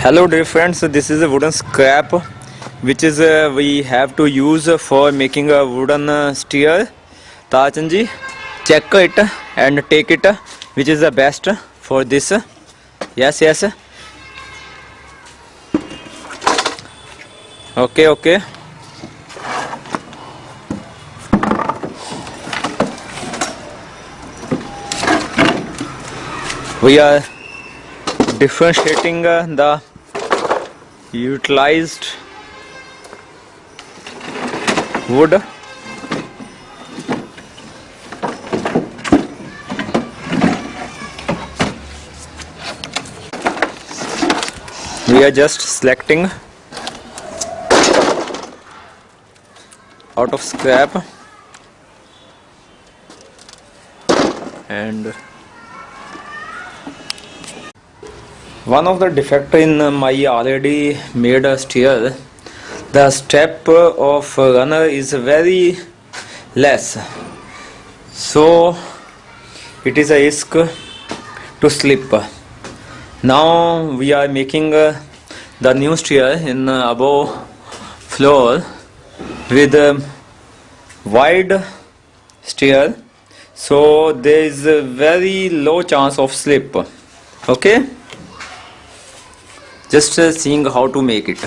hello dear friends. This is a wooden scrap which is uh, we have to use for making a wooden uh, stair. Tachan ji check it and take it which is the best for this. Yes yes. Okay okay we are differentiating uh, the utilized wood. We are just selecting out of scrap and one of the defect in my already made stair the step of runner is very less. So it is a risk to slip. Now we are making the new stair in above floor with wide stair. So there is a very low chance of slip. Okay just uh, seeing how to make it.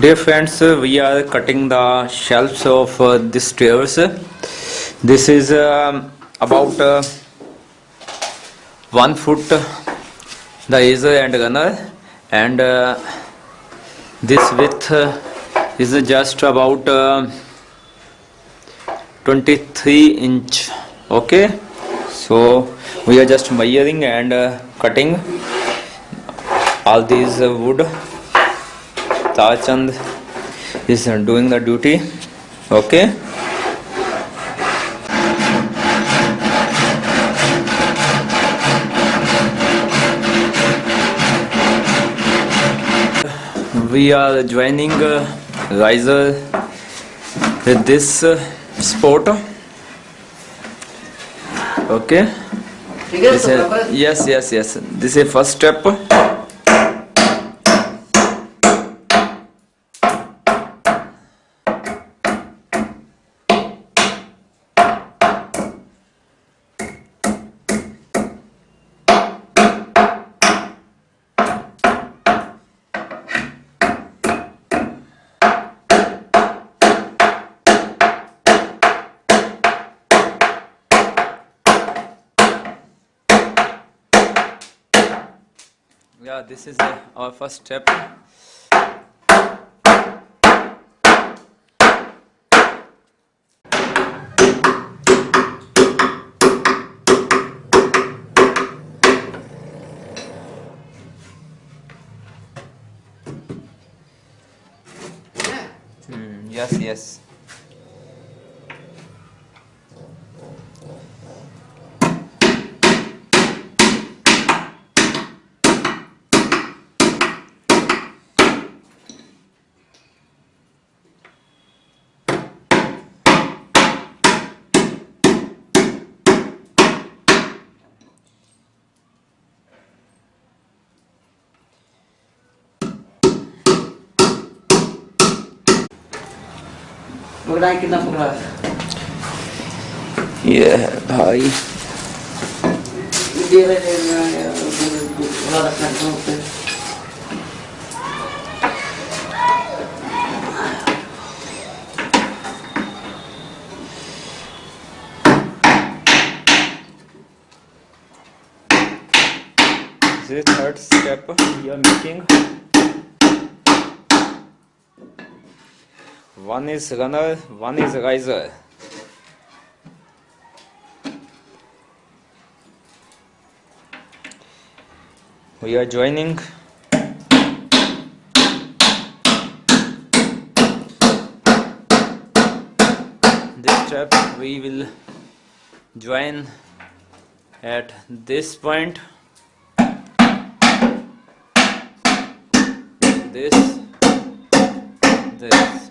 Dear friends uh, we are cutting the shelves of uh, this stairs. This is um about uh, one foot the riser and runner and uh, this width uh, is just about uh, 23 inch. Okay? So we are just measuring and uh, cutting all these uh, wood Tachand is uh, doing the duty. Okay. We are joining uh, riser with this uh, sport. Okay. Is, yes yes yes. This is first step yeah this is uh, our first step. Hmm, yes yes We kijken naar vandaag. Ja, hi. Iedereen wat ik ga third step we are making One is runner, one is riser. We are joining. This step we will join at this point this this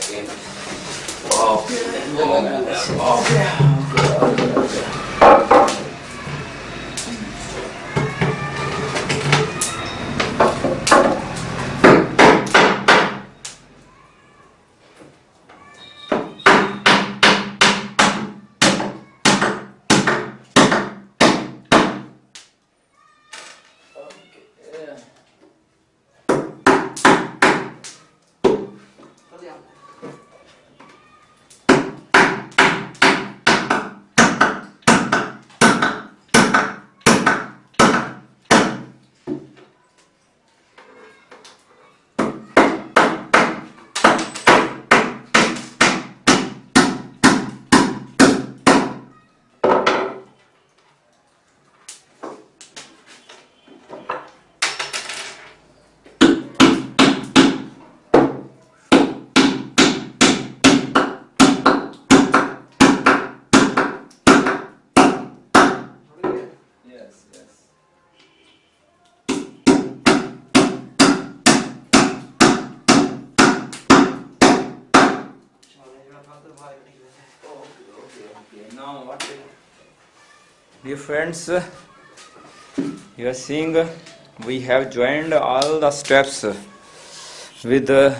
okay, okay. Okay. Now what? Dear friends, you are seeing we have joined all the steps with the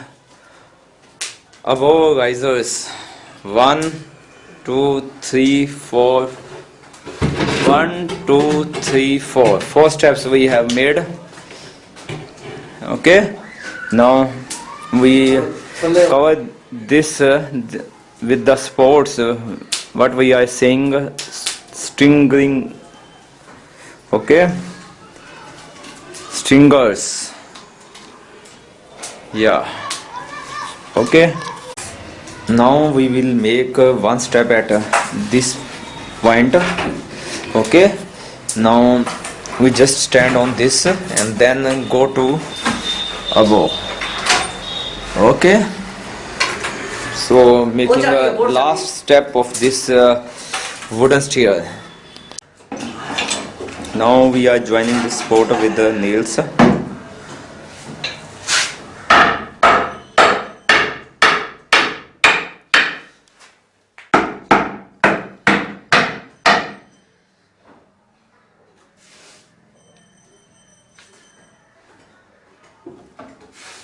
above risers. One, two, three, four. One, two, three, four. Four steps we have made. Okay. Now we cover this uh, th- with the sports. Uh, what we are saying, stringing. Okay. Stringers. Yeah. Okay. Now we will make one step at this point. Okay. Now we just stand on this and then go to above. Okay. So making a last step of this uh, wooden stair. Now we are joining this sport with the nails.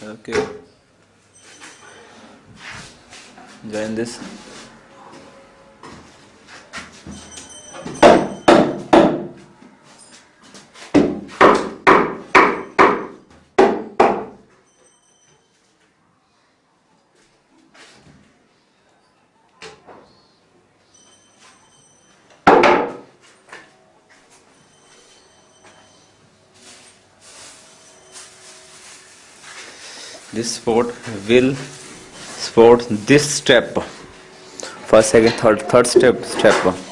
Okay. Join this. This sport will sport this step. First, second, third, third step, step.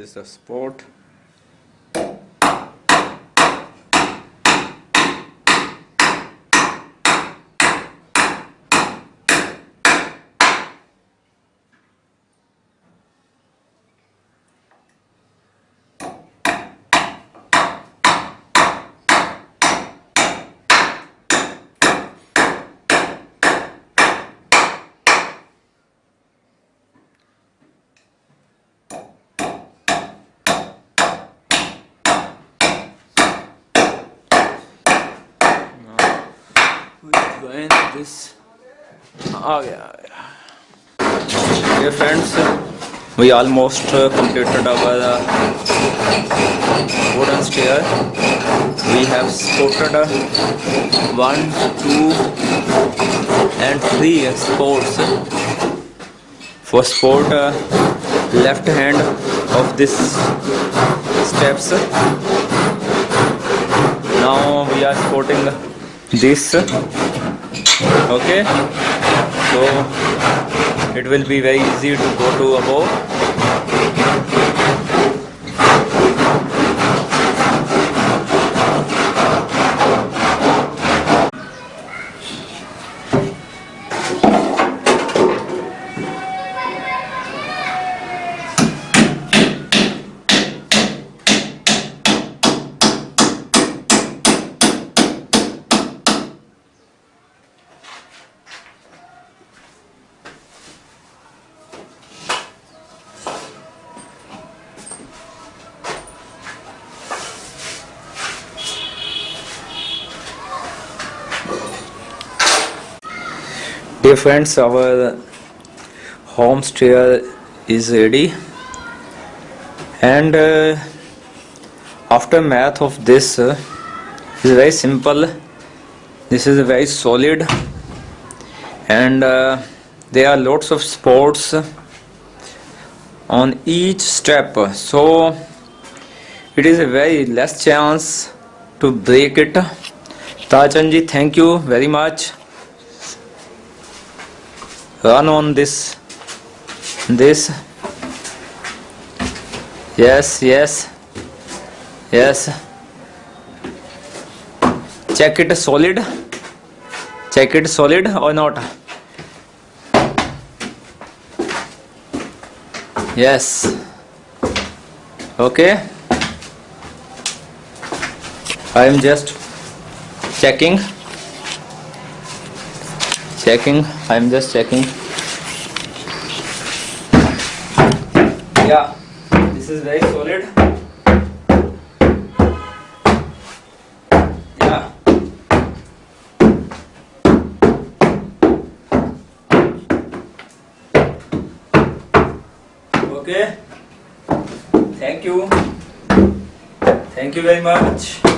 Is the we're going this. Oh yeah. yeah. Dear friends, we almost uh, completed our uh, wooden stair. We have sported uh, one, two, and three sports. For sport, left hand of this steps. Now we are sporting this. Okay. So it will be very easy to go to above dear friends our home stair is ready. And uh, of this uh, is very simple. This is a very solid. And uh, there are lots of sports on each step. So it is a very less chance to break it. Tachanji thank you very much run on this. This. Yes yes. Yes. Check it solid. Check it solid or not? Yes. Okay. I am just checking checking. I'm just checking. Yeah this is very solid. Yeah. Okay. Thank you. Thank you very much